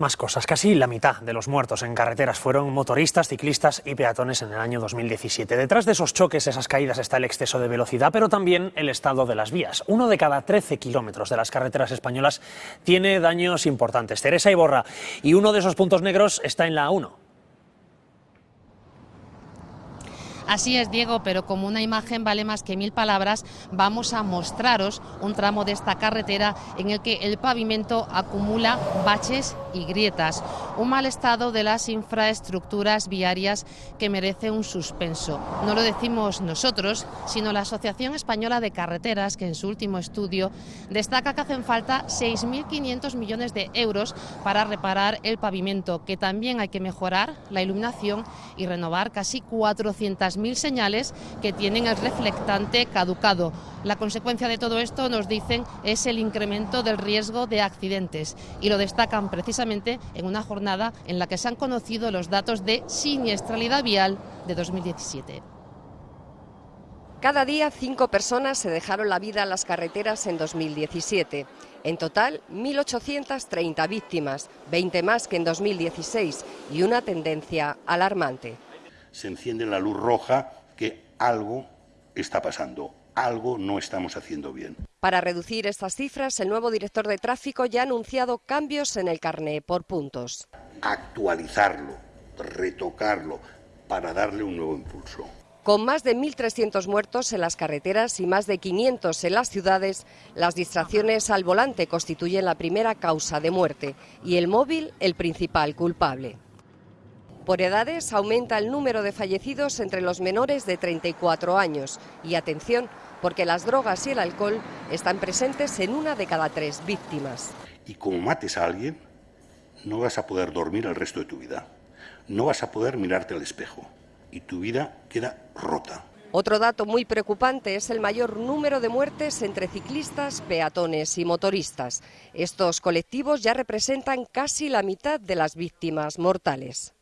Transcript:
Más cosas. Casi la mitad de los muertos en carreteras fueron motoristas, ciclistas y peatones en el año 2017. Detrás de esos choques, esas caídas, está el exceso de velocidad, pero también el estado de las vías. Uno de cada 13 kilómetros de las carreteras españolas tiene daños importantes. Teresa Iborra. Y uno de esos puntos negros está en la A1. Así es, Diego, pero como una imagen vale más que mil palabras, vamos a mostraros un tramo de esta carretera en el que el pavimento acumula baches y grietas. Un mal estado de las infraestructuras viarias que merece un suspenso. No lo decimos nosotros, sino la Asociación Española de Carreteras, que en su último estudio destaca que hacen falta 6.500 millones de euros para reparar el pavimento, que también hay que mejorar la iluminación y renovar casi 400 mil señales que tienen el reflectante caducado. La consecuencia de todo esto, nos dicen, es el incremento del riesgo de accidentes y lo destacan precisamente en una jornada en la que se han conocido los datos de siniestralidad vial de 2017. Cada día cinco personas se dejaron la vida en las carreteras en 2017. En total, 1.830 víctimas, 20 más que en 2016 y una tendencia alarmante se enciende la luz roja que algo está pasando, algo no estamos haciendo bien. Para reducir estas cifras, el nuevo director de tráfico ya ha anunciado cambios en el carné por puntos. Actualizarlo, retocarlo, para darle un nuevo impulso. Con más de 1.300 muertos en las carreteras y más de 500 en las ciudades, las distracciones al volante constituyen la primera causa de muerte y el móvil el principal culpable. Por edades aumenta el número de fallecidos entre los menores de 34 años. Y atención, porque las drogas y el alcohol están presentes en una de cada tres víctimas. Y como mates a alguien, no vas a poder dormir el resto de tu vida. No vas a poder mirarte al espejo. Y tu vida queda rota. Otro dato muy preocupante es el mayor número de muertes entre ciclistas, peatones y motoristas. Estos colectivos ya representan casi la mitad de las víctimas mortales.